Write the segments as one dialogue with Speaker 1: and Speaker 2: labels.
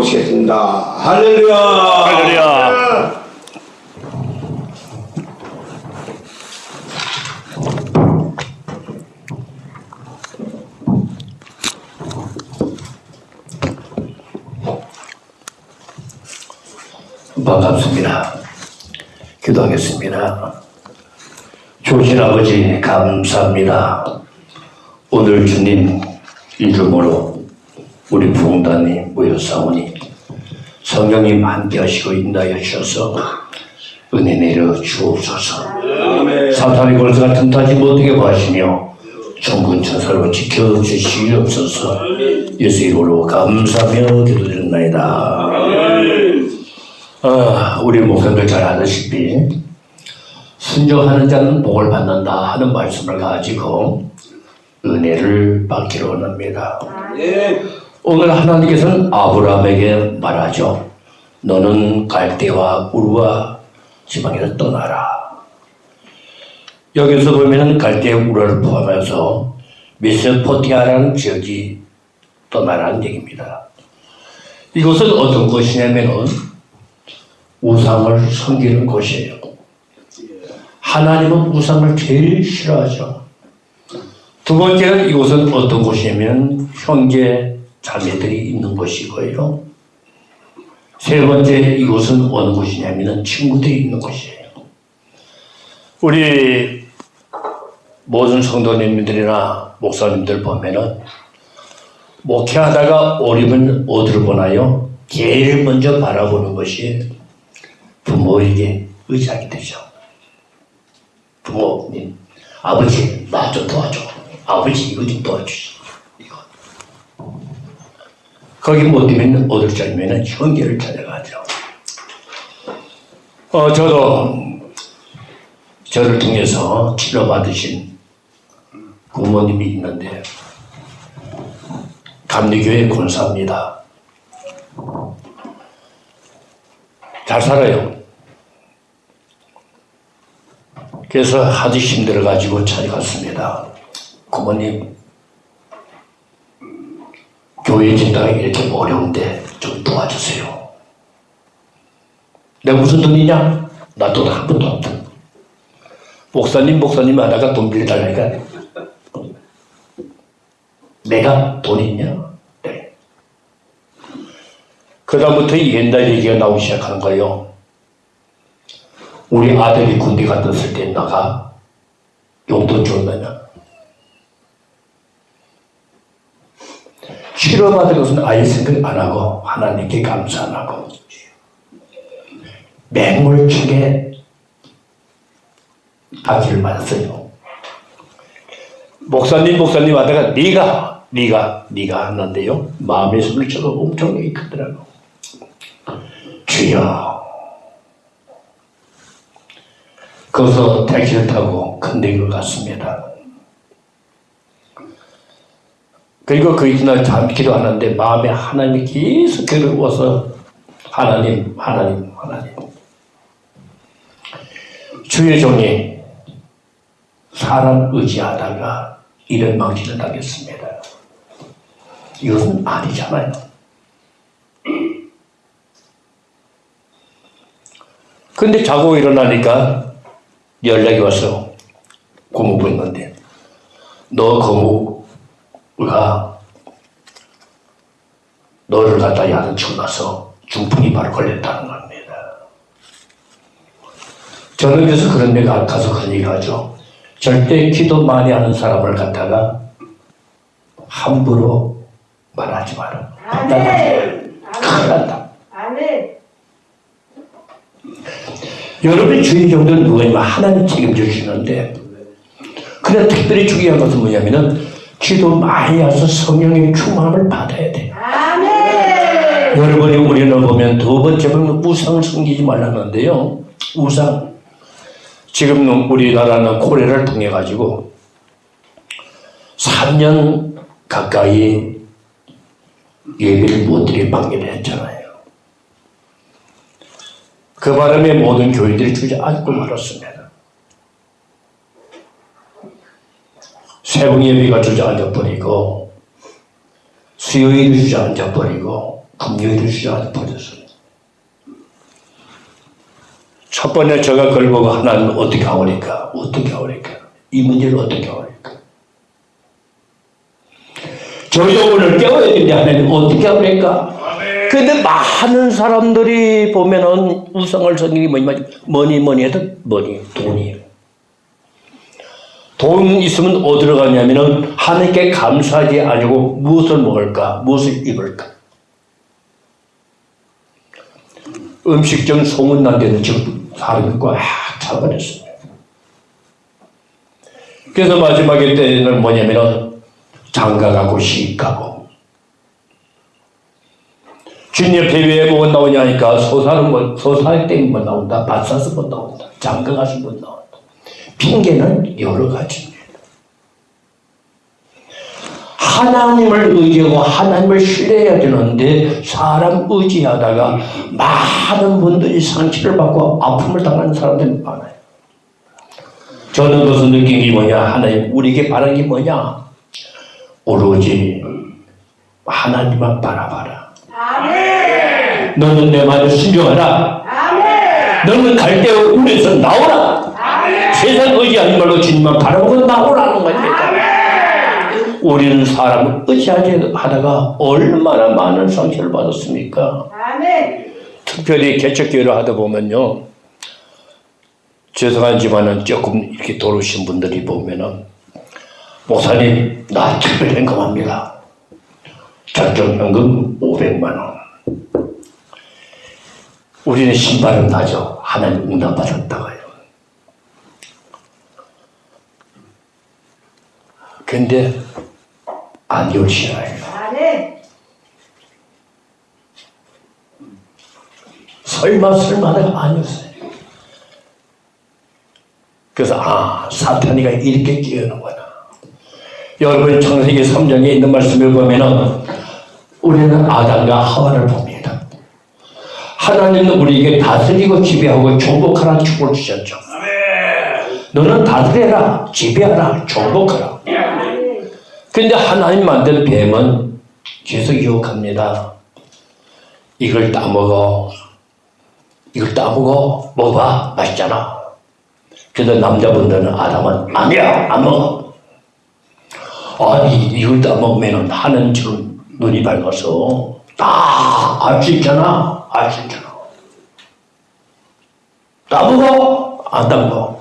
Speaker 1: 모시겠습니다. 할렐루야!
Speaker 2: 할렐루야.
Speaker 3: 반갑습니다. 기도하겠습니다. 조신 아버지 감사합니다. 오늘 주님 이름으로 우리 부흥단이 모여사오니 성령님 함께 하시고 인도하여 주셔서 은혜 내려 주옵소서. 사탄의 걸쇠가 틈타지 못하게 하시며 천군 천사로 지켜주시옵소서. 예수 이름으로 감사하며 기도드렸나이다. 아, 우리 목사님들 잘 아시다시피 순종하는 자는 복을 받는다 하는 말씀을 가지고 은혜를 받기로 원합니다. 오늘 하나님께서는 아브라함에게 말하죠. 너는 갈대와 우르와 지방에서 떠나라. 여기서 보면은 갈대 우르를 포함해서 메소포티아라는 지역이 떠나라는 얘기입니다. 이것은 어떤 것이냐면은 우상을 섬기는 곳이에요. 하나님은 우상을 제일 싫어하죠. 두 번째는 이곳은 어떤 곳이냐면 형제 자매들이 있는 곳이고요. 세 번째 이곳은 어느 곳이냐면 친구들이 있는 곳이에요. 우리 모든 성도님들이나 목사님들 보면은 목회하다가 오리면 어디를 보나요? 제일 먼저 바라보는 것이 부모에게 의지하게 되죠. 부모님, 아버지, 나 좀 도와줘. 아버지, 이거 좀 도와주시. 거기 못 되면 어딜 찾으면 형제를 찾아가죠. 어, 저도 저를 통해서 치료받으신 부모님이 있는데, 감리교회 권사입니다. 잘 살아요. 그래서 하도 힘들어가지고 찾아갔습니다. 부모님, 교회 진다가 이렇게 어려운데 좀 도와주세요. 내가 무슨 돈이냐? 나 돈한 푼도 없다. 목사님, 목사님 하다가 돈 빌려달라니까. 내가 돈 있냐? 네. 그 다음부터 옛날 얘기가 나오기 시작하는 거예요. 우리 아들이 군대 갔었을 때 나가 용돈 줬느냐? 치료받은 것은 아예 생각 안 하고 하나님께 감사 안 하고 맹물책에 박기를 맞았어요. 목사님 목사님 하다가 네가 네가 네가 하는데요 마음의 소리가 엄청나게 크더라고. 주여 거기서 택시를 타고 큰대를 갔습니다. 그리고 그 이튿날 잠 기도하는데 마음에 하나님이 계속 괴로워서 하나님, 하나님, 하나님. 주의 종이 사람 의지하다가 이런 망치를 당했습니다. 이것은 아니잖아요. 근데 자고 일어나니까 연락이 와서 고모부 있는데 너 고모 가 너를 갖다 야단치고 나서 중풍이 바로 걸렸다는 겁니다. 저는 그래서 그런 데 가- 가서 그런 얘기 하죠. 절대 기도 많이 하는 사람을 갖다가 함부로 말하지 마라. 판단하지 마라. 큰일 난다. 여러분의 주인 정도는 누구냐면 하나님 책임져 주시는데 그래 특별히 중요한 것은 뭐냐면은 기도 많이 해서 성령의 충만함을 받아야 돼.
Speaker 4: 아멘.
Speaker 3: 여러분이 우리는 보면 두 번째 보면 우상을 섬기지 말라는데요. 우상. 지금 우리나라는 코레를 통해 가지고 3년 가까이 예배를 못 드린 방해를 했잖아요. 그 바람에 모든 교인들이 주저앉고 말았습니다. 새벽 예배가 주저앉아 버리고 수요일이 주저앉아 버리고 금요일을 시작하는 버렸어요. 첫 번째 제가 그걸 보고 하나님 어떻게 하오니까? 어떻게 하오니까? 이 문제를 어떻게 하오니까? 저희도 오늘 깨워야 되는데 하나님. 어떻게 하오니까? 근데 많은 사람들이 보면은 우상을 섬기기 뭐니 뭐니 해도 뭐니 돈이에요. 돈 있으면 어디로 가냐면은 하나님께 감사하지 아니고 무엇을 먹을까 무엇을 입을까 음식점 소문난 데는 지금 사람이 꽉 차버렸습니다. 그래서 마지막에 때는 뭐냐면은 장가 가고 시집 가고 주님 왜못 나오냐 하니까 소사는 뭐, 소사할 때는 못 나온다. 밭 사서 못 나온다. 장가 가서 못 나온다. 핑계는 여러 가지입니다. 하나님을 의지하고 하나님을 신뢰해야 되는데 사람 의지하다가 많은 분들이 상처를 받고 아픔을 당하는 사람들이 많아요. 저는 그것을 느낀 게 뭐냐? 하나님, 우리에게 바라는 게 뭐냐? 오로지 하나님만 바라봐라.
Speaker 4: 아멘.
Speaker 3: 너는 내 말을 순종하라.
Speaker 4: 아멘.
Speaker 3: 너는 갈때 우리에서 나오라. 세상 의지하지 말고 주님만 바라보고 나오라는 겁니다. 우리는 사람을 의지하지 하다가 얼마나 많은 상처를 받았습니까?
Speaker 4: 아멘.
Speaker 3: 특별히 개척교회를 하다 보면요. 죄송하지만은 조금 이렇게 도르신 분들이 보면은 목사님 나 특별 현금합니다. 작정 현금 500만 원. 우리는 신발은 나죠. 하나님 응답받았다고요. 근데 안.
Speaker 4: 아멘.
Speaker 3: 설마 설마가 아니었어요. 그래서 아 사탄이가 이렇게 끼우는구나. 여러분 창세기 3장에 있는 말씀을 보면은 우리는 아담과 하와를 봅니다. 하나님은 우리에게 다스리고 지배하고 정복하라는 축복을 주셨죠. 너는 다스려라, 지배하라, 정복하라. 근데 하나님 만든 뱀은 계속 유혹합니다. 이걸 따먹어. 이걸 따먹어. 먹어봐. 맛있잖아. 그래서 남자분들은 아담은 아니야. 안 먹어. 아니, 이걸 따먹으면 하는 지금 눈이 밝아서 다 알 수 있잖아. 알 수 있잖아. 따먹어. 안 따먹어.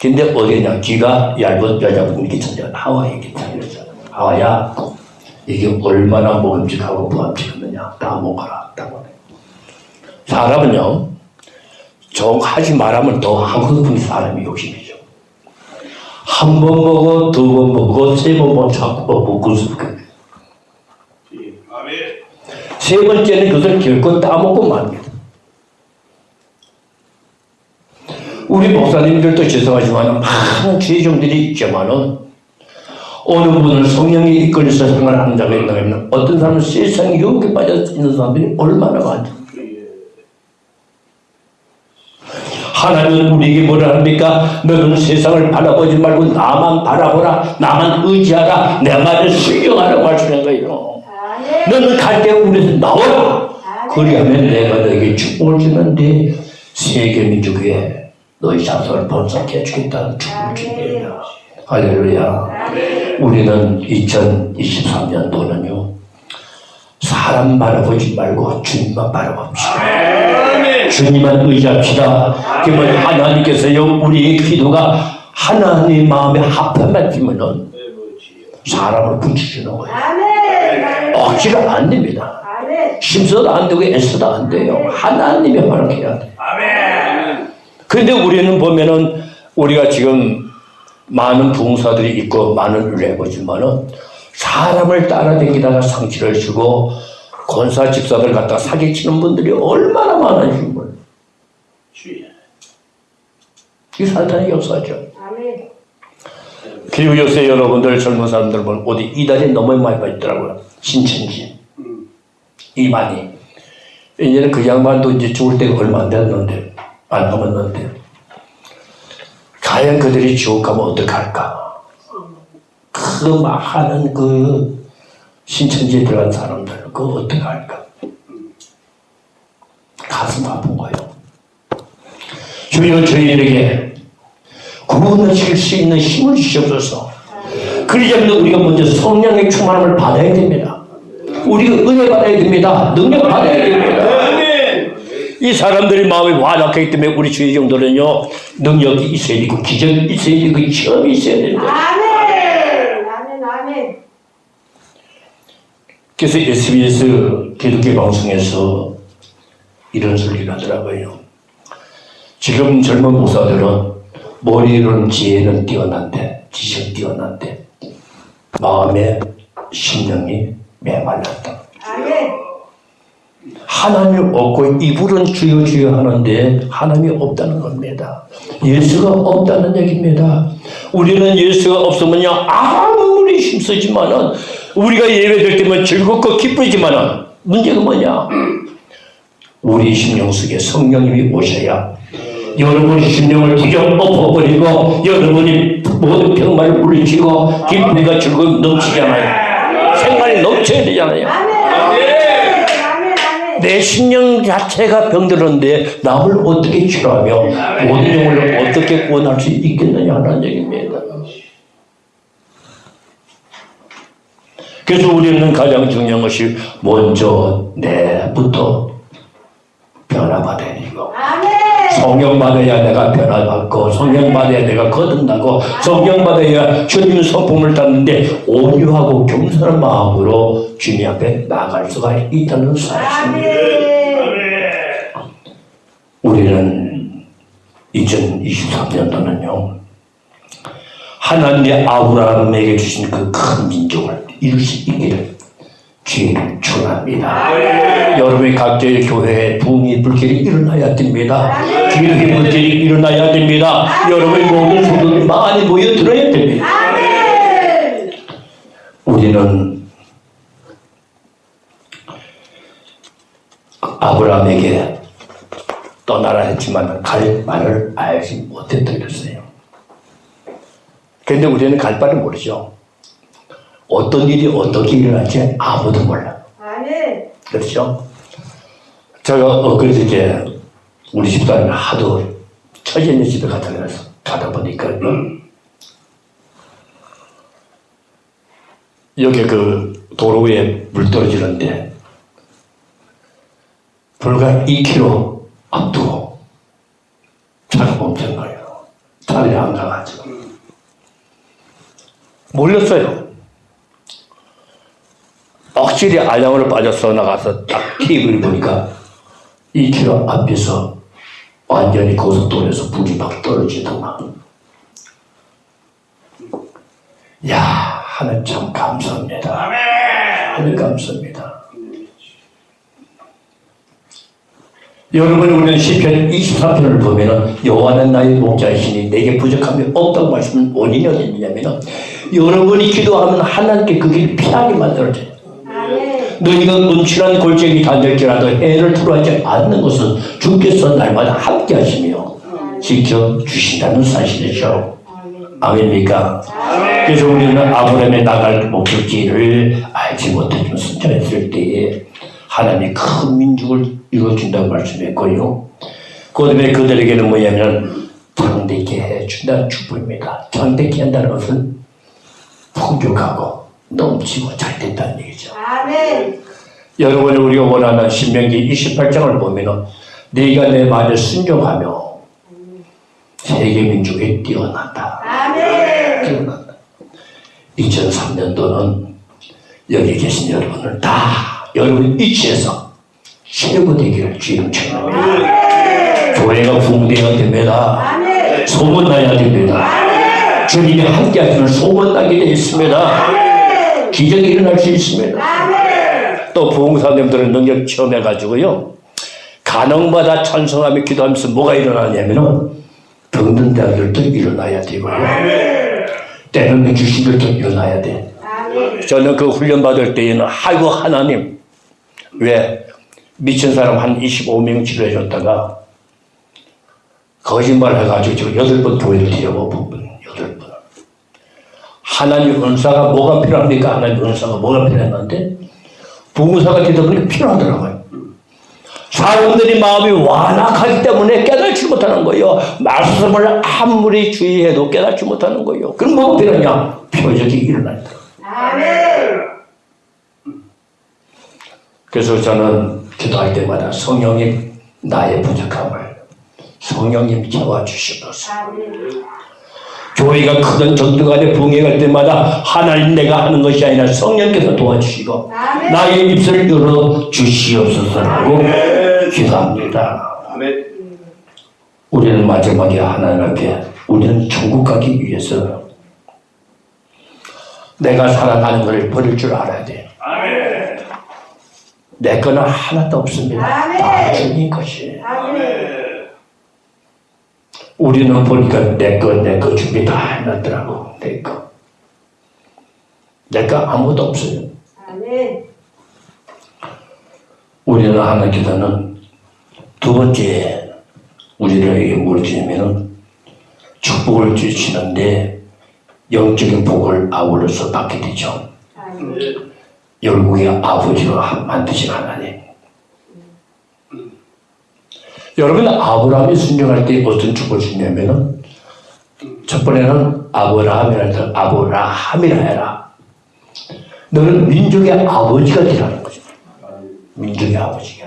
Speaker 3: 근데 어디냐? 귀가 얇은 여자분이 괜찮냐? 하와이 괜찮았 어. 하와야, 이게 얼마나 먹음직하고 부함직하느냐? 다 먹어라. 다 먹어. 사람은요, 정 하지 말하면 더 하고픈 사람이 욕심이죠. 한 번 먹어, 두 번 먹어, 세 번 먹어, 자꾸 먹고 싶어. 세 번째는 그것을 결코 따먹고 맙니다. 우리 목사님들도 죄송하지만 많은 죄종들이 있지만은 어느 분을 성령이 이끌려서 생활하는 자가 있나 하면 어떤 사람은 세상 유혹에 빠져 있는 사람들이 얼마나 많죠. 하나님은 우리에게 뭐라 합니까? 너는 세상을 바라보지 말고 나만 바라보라. 나만 의지하라. 내 말을 순종하라고 하시는 거예요. 너는 갈때 우리에서 나오라. 그리하면 내가 너에게 축복을 주는데 세계 민족에 너희 자손을 번성해 주겠다는 축복을 주니다 할렐루야. 우리는 2023년도는요 사람 바라보지 말고 주님만 바라봅시다. 주님만 의지합시다. 그러면 하나님께서요 우리의 기도가 하나님 마음에 합한 맞으면은 사람을 붙이시는 거예요.
Speaker 4: 아멘.
Speaker 3: 억지로 안 됩니다.
Speaker 4: 아멘.
Speaker 3: 심서도 안 되고 애써도 안 돼요. 하나님의 허락해야 돼. 그런데 우리는 보면은 우리가 지금 많은 부흥사들이 있고 많은 해보지만은 사람을 따라다니다가 상처를 주고 권사 집사들 갖다 사기치는 분들이 얼마나 많은지 몰라요. 이 사탄의 역사죠.
Speaker 4: 아멘.
Speaker 3: 그리고 요새 여러분들 젊은 사람들 보면 어디 이달에 너무 많이 빠있더라고요. 신천지. 이만희. 이제는 그 양반도 이제 죽을 때가 얼마 안 됐는데, 안 남았는데. 과연 그들이 지옥 가면 어떡할까? 그 많은 그 신천지에 들어간 사람들, 그거 어떡할까? 가슴 아픈 거예요. 주여 저희에게 구원하실 수 있는 힘을 주시옵소서. 그러자면 우리가 먼저 성령의 충만함을 받아야 됩니다. 우리가 은혜 받아야 됩니다. 능력 받아야 됩니다. 이 사람들이 마음이 완악하기 때문에 우리 주의 정도는요 능력이 있어야 되고 기적이 있어야 되고 체험이 있어야 됩니다.
Speaker 4: 아멘. 아멘. 아멘.
Speaker 3: 그래서 SBS 기독교 방송에서 이런 소리를 하더라고요. 지금 젊은 목사들은 머리로는 지혜는 뛰어난데 지식은 뛰어난데 마음의 심령이 메말랐다.
Speaker 4: 아멘.
Speaker 3: 하나님을 얻고 입으로는 주여 주여 하는데 하나님이 없다는 겁니다. 예수가 없다는 얘기입니다. 우리는 예수가 없으면요 아무리 힘쓰지만은 우리가 예배될 때면 즐겁고 기쁘지만은 문제가 뭐냐? 우리 심령 속에 성령님이 오셔야 여러분의 심령을 부정 엎어버리고 여러분이 모든 병만을 물리치고 기쁨과 즐거움 넘치잖아요. 생활이 넘쳐야 되잖아요. 내 심령 자체가 병들었는데 남을 어떻게 치료하며 모든 영혼을 어떻게 구원할 수 있겠느냐 하는 얘기입니다. 그래서 우리는 가장 중요한 것이 먼저 내부터 변화받아야. 성령 받아야 내가 변화받고 성령 받아야 내가 거듭나고 성령 받아야 주님 성품을 땄는데 온유하고 겸손한 마음으로 주님 앞에 나갈 수가 있다는 사실입니다. 우리는 2023년도는요 하나님의 아브라함에게 주신 그 큰 민족을 이룰 수 있기를 주의를 축원합니다. 여러분의 각자의 교회에 부흥의 불길이 일어나야 됩니다. 기독의 불길이 일어나야 됩니다. 여러분의 모든 성도들이 많이 모여들어야 됩니다. 우리는 아브라함에게 떠나라 했지만 갈 바를 알지 못했다 그랬어요. 그런데 우리는 갈 바를 모르죠. 어떤 일이 어떻게 일어날지 아무도 몰라.
Speaker 4: 아멘.
Speaker 3: 그렇죠? 제가 엊그저께 우리 집사람이 하도 처제네 집에 가자 그래서 가다 보니까 여기 그 도로 위에 물 떨어지는데 불과 2km 앞두고 차가 멈춘 거예요. 차를 안 가가지고. 몰렸어요. 확실히 알량으로 빠져서 나가서 딱 TV를 보니까 2km 앞에서 완전히 고속도로에서 불이 막 떨어지더만. 야, 하늘 참 감사합니다. 하늘 감사합니다. 여러분 우리는 시편 24편을 보면은 여호와는 나의 목자이시니 내게 부족함이 없다고 말씀은 원인이 어디 있냐면은 여러분이 기도하면 하나님께 그 길을 피하게 만들어져요. 너희가 음침한 골짜기 다닐지라도 해를 두려워하지 않는 것은 주께서 날마다 함께 하시며 지켜 주신다는 사실이죠. 아멘입니까? 그래서 우리는 아브라함의 나갈 목적지를 알지 못했지만 선정했을 때에 하나님이 큰 민족을 이루어준다고 말씀했고요. 그 다음에 그들에게는 뭐냐면 장대케 해준다는 축복입니다. 장대케 한다는 것은 풍족하고 넘치고 잘 된다는 얘기죠.
Speaker 4: 아멘.
Speaker 3: 여러분이 우리가 원하는 신명기 28장을 보면은 네가 내 말에 순종하며 세계 민족에 뛰어난다.
Speaker 4: 아멘.
Speaker 3: 뛰어난다. 2003년도는 여기 계신 여러분을 다 여러분 이치에서 최고 되기를 주님 축원합니다. 교회가 부흥되어야 됩니다.
Speaker 4: 아멘.
Speaker 3: 소문나야 됩니다. 주님이 함께 하시면 소문나게 되어 있습니다. 기적이 일어날 수 있습니다. 또 부흥사님들은 능력 체험해가지고요. 가능마다 찬송하며 기도하면서 뭐가 일어나냐면은 병든 자들도 일어나야 되고요. 때는 귀신들도 일어나야 돼. 저는 그 훈련 받을 때에는 아이고 하나님 왜 미친 사람 한 25명 치료해줬다가 거짓말 해가지고 지금 여덟 번 교회를 뒤져보고 하나님 은사가 뭐가 필요합니까? 하나님 은사가 뭐가 필요했는데 부모사가 되다 보니까 필요하더라고요. 사람들이 마음이 완악하기 때문에 깨닫지 못하는 거예요. 말씀을 아무리 주의해도 깨닫지 못하는 거예요. 그럼 뭐가 필요하냐? 표적이 일어난다. 그래서 저는 기도할 때마다 성령님 나의 부족함을 성령님 채워주시옵소서. 교회가 크든 적든 간에 붕괴할 때마다 하나님 내가 하는 것이 아니라 성령께서 도와주시고
Speaker 4: 아멘.
Speaker 3: 나의 입술을 열어 주시옵소서라고 기도합니다.
Speaker 1: 아멘.
Speaker 3: 우리는 마지막에 하나님 앞에 우리는 천국 가기 위해서 내가 살아가는 것을 버릴 줄 알아야 돼.
Speaker 2: 아멘.
Speaker 3: 내 거는 하나도 없습니다. 다 주님 것이에요.
Speaker 4: 아멘.
Speaker 3: 우리는 보니까 내 거, 내 거 준비 다 해놨더라고. 내 거. 내 거 아무것도 없어요.
Speaker 4: 아멘.
Speaker 3: 우리는 하나님께서는 두 번째 우리를 물으시면은 축복을 주시는데 영적인 복을 아울러서 받게 되죠.
Speaker 4: 아멘.
Speaker 3: 열국의 아버지로 만드신 하나님. 여러분 아브라함이 순종할 때 어떤 축복을 주냐면은 첫 번에는 아브라함이라 해서 아브라함이라 해라. 너는 민족의 아버지가 되라는 거죠. 민족의 아버지가.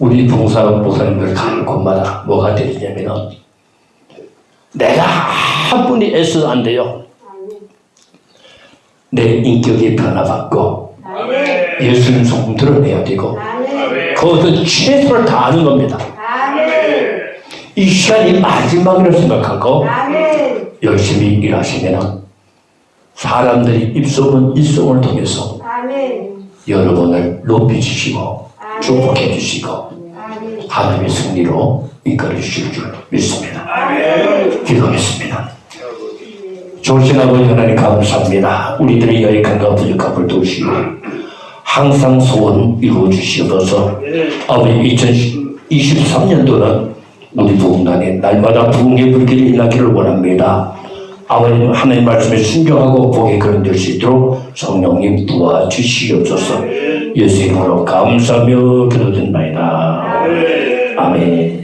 Speaker 3: 우리 봉사 목사님들 가는 곳마다 뭐가 되냐면은 내가 한 분이 애써도 안 돼요. 내 인격이 변화받고. 예수님 소금 드러내야 되고. 그것은 최선을 다하는 겁니다.
Speaker 4: 아멘.
Speaker 3: 이 시간이 마지막이라고 생각하고. 열심히 일하시면 사람들이 입소문 일송을 통해서. 여러분을 높이 주시고 축복해 주시고. 하나님의 승리로 이끌어 주실 줄 믿습니다. 기도하겠습니다. 좋으신 아버지 하나님 감사합니다. 우리들의 여익함과 부족함을 도우시고 항상 소원 이루어 주시옵소서 아버지 2023년도는 우리 부흥단에 날마다 부흥의 불길이 일나기를 원합니다. 아버님 하나님 말씀에 순종하고 복에 그런될 수 있도록 성령님 도와주시옵소서 예수 이름으로 감사하며 기도드립니다. 아멘